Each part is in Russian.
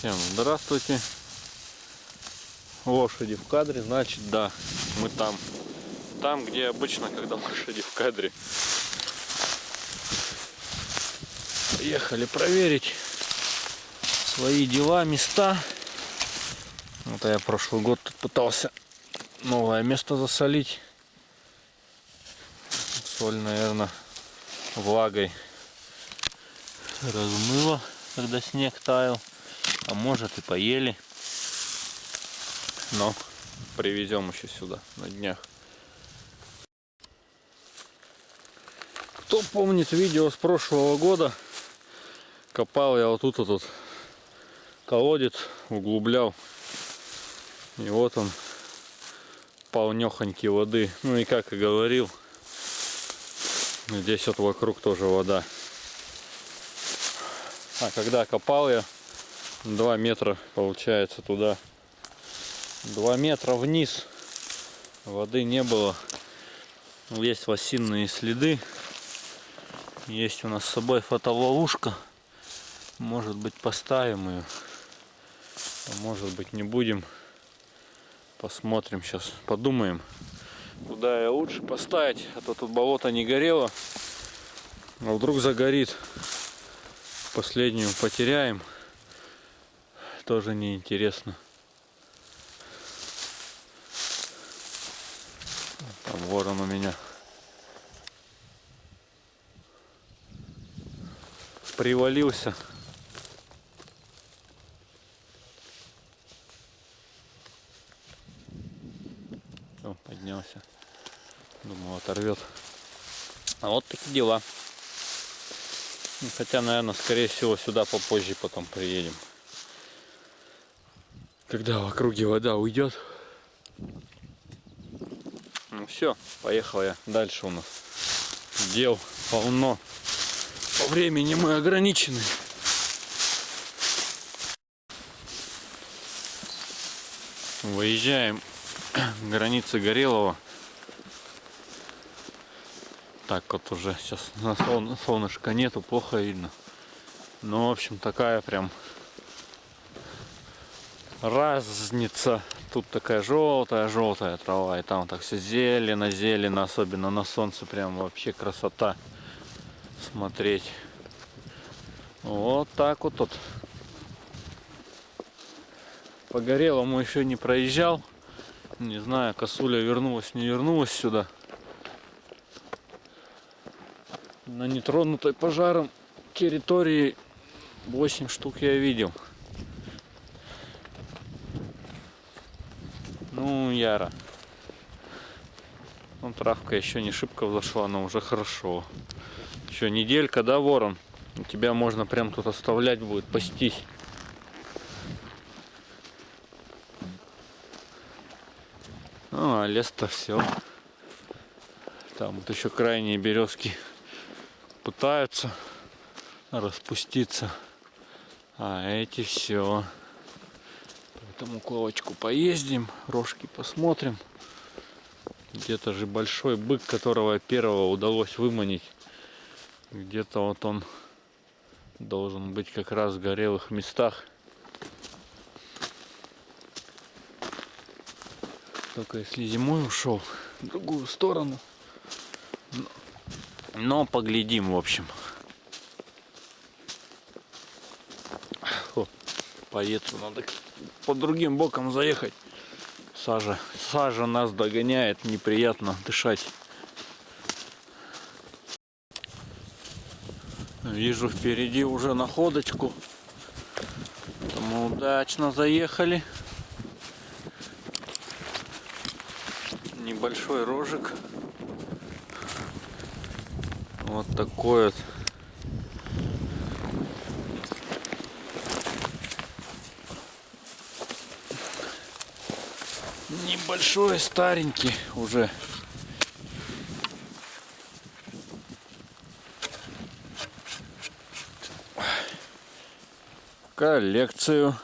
Всем здравствуйте. Лошади в кадре, значит, да, мы там. Там, где обычно, когда лошади в кадре. Приехали проверить свои дела, места. Вот я прошлый год тут пытался новое место засолить. Соль, наверное, влагой размыло, когда снег таял. А может и поели. Но привезем еще сюда на днях. Кто помнит видео с прошлого года, копал я вот тут вот тут колодец, углублял. И вот он полнехонький воды. Ну и как и говорил, здесь вот вокруг тоже вода. А когда копал я 2 метра получается туда. 2 метра вниз. Воды не было. Есть лосиные следы. Есть у нас с собой фотоловушка. Может быть поставим ее а может быть не будем. Посмотрим сейчас подумаем куда я лучше поставить. А то тут болото не горело. А вдруг загорит. Последнюю потеряем тоже неинтересно. Там ворон у меня. Привалился. О, поднялся. Думал, оторвет. А вот такие дела. Хотя, наверное, скорее всего, сюда попозже потом приедем когда в округе вода уйдет. Ну все, поехал я. Дальше у нас дел полно. По времени мы ограничены. Выезжаем границы Горелого. Так вот уже сейчас на солнышко нету, плохо видно. Ну, в общем, такая прям разница. Тут такая желтая-желтая трава, и там так все зелено-зелено, особенно на солнце, прям вообще красота смотреть. Вот так вот тут. По Горелому еще не проезжал. Не знаю, косуля вернулась, не вернулась сюда. На нетронутой пожаром территории 8 штук я видел. Яро. Ну, травка еще не шибко взошла, но уже хорошо. Еще неделька, да, ворон? Тебя можно прям тут оставлять будет, пастись. Ну, а лес-то все. Там вот еще крайние березки пытаются распуститься. А эти все. Там укловочку поездим, рожки посмотрим. Где-то же большой бык, которого первого удалось выманить. Где-то вот он должен быть как раз в горелых местах. Только если зимой ушел в другую сторону. Но поглядим, в общем. Поеду надо под другим боком заехать. Сажа. Сажа нас догоняет, неприятно дышать. Вижу впереди уже находочку. Мы удачно заехали. Небольшой рожик. Вот такой вот небольшой, старенький уже. Коллекцию.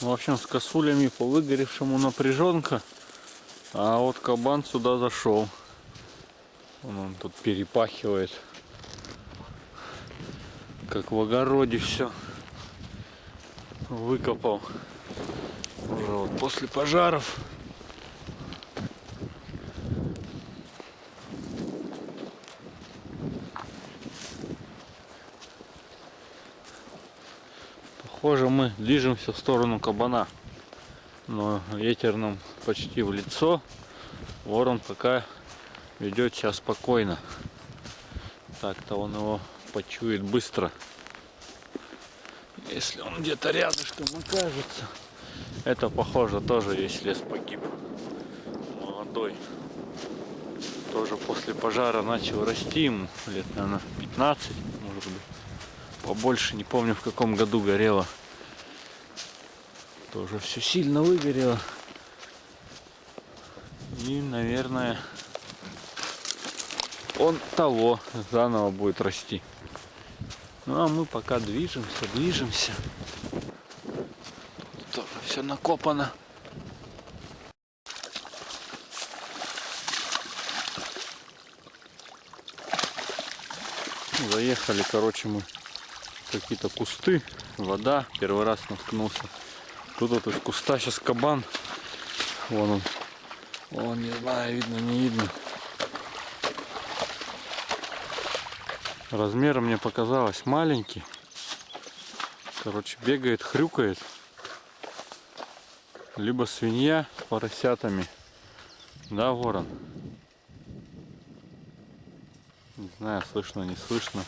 В общем, с косулями по выгоревшему напряженка. А вот кабан сюда зашел. Он, он тут перепахивает. как в огороде все выкопал. Уже вот после пожаров. Похоже, мы движемся в сторону кабана. Но ветер нам почти в лицо. Ворон пока ведет себя спокойно. Так-то он его почует быстро. Если он где-то рядышком окажется. Это похоже тоже весь лес погиб. Молодой. Тоже после пожара начал расти ему лет, наверное, 15, может быть. Побольше, не помню в каком году горело. Тоже все сильно выгорело. И, наверное, он того заново будет расти. Ну а мы пока движемся, движемся. Тут тоже все накопано. Заехали, короче, мы какие-то кусты, вода. Первый раз наткнулся. Тут вот из куста сейчас кабан. Вон он. Вон, не знаю, видно, не видно. Размером мне показалось маленький. Короче, бегает, хрюкает. Либо свинья с поросятами. Да, ворон? Не знаю, слышно, не слышно.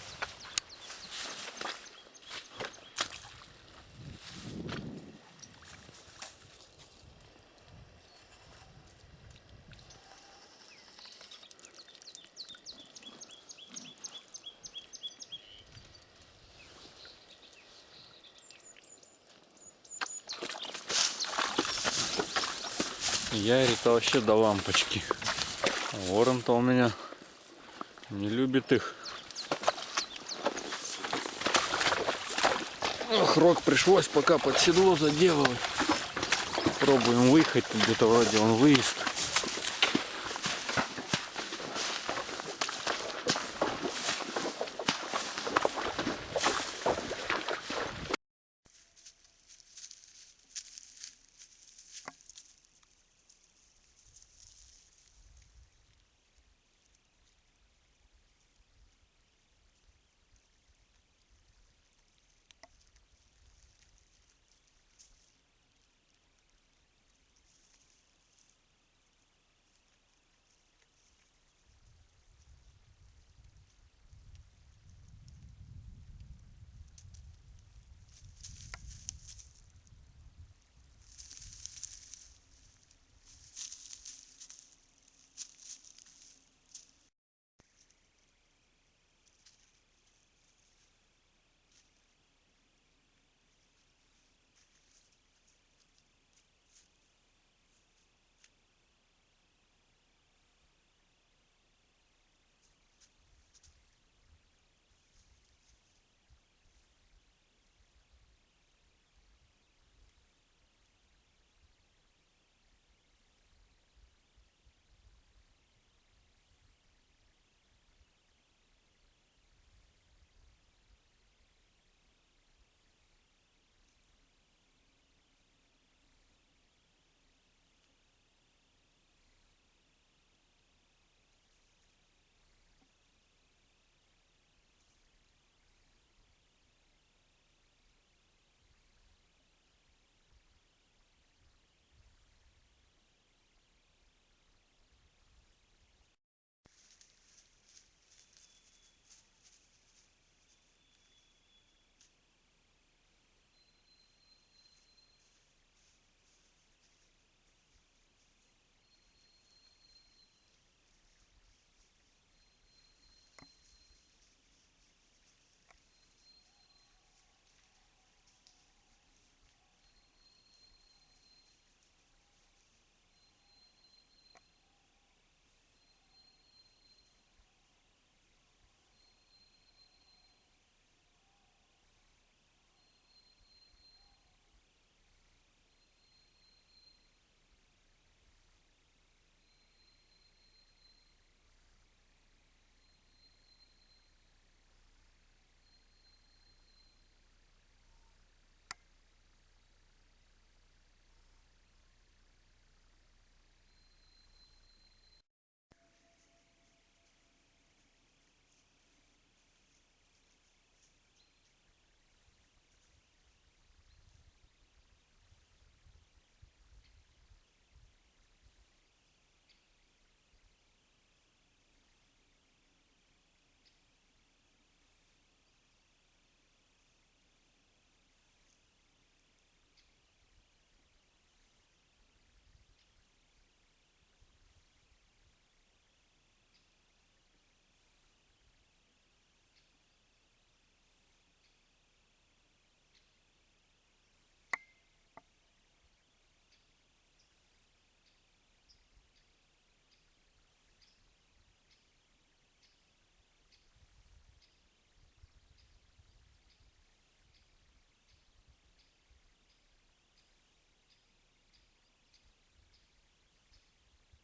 Ярик-то вообще до лампочки. А Ворон-то у меня не любит их. Ох, рог пришлось пока под седло заделывать. Пробуем выехать, где-то вроде он выезд.